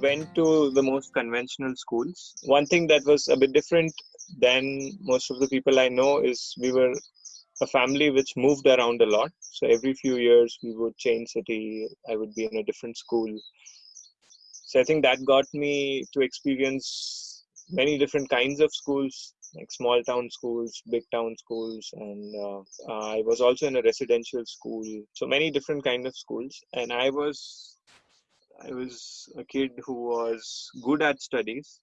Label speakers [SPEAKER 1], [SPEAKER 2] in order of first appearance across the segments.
[SPEAKER 1] Went to the most conventional schools. One thing that was a bit different than most of the people I know is we were a family which moved around a lot. So every few years we would change city. I would be in a different school. So I think that got me to experience many different kinds of schools, like small town schools, big town schools, and uh, uh, I was also in a residential school. So many different kind of schools, and I was I was a kid who was good at studies,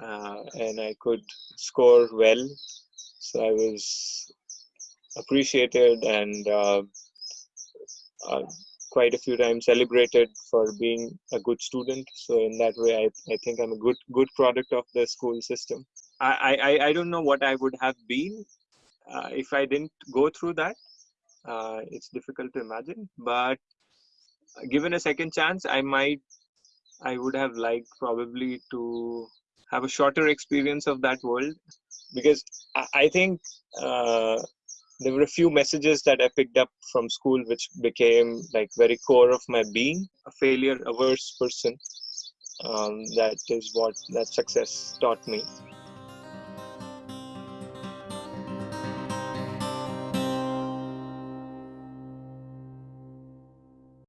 [SPEAKER 1] uh, and I could score well. So I was appreciated and uh, uh, quite a few times celebrated for being a good student. So in that way, I, I think I'm a good good product of the school system. I, I, I don't know what I would have been uh, if I didn't go through that. Uh, it's difficult to imagine, but given a second chance, I might I would have liked probably to have a shorter experience of that world because I, I think uh, there were a few messages that I picked up from school which became like very core of my being a failure averse person. Um, that is what that success taught me.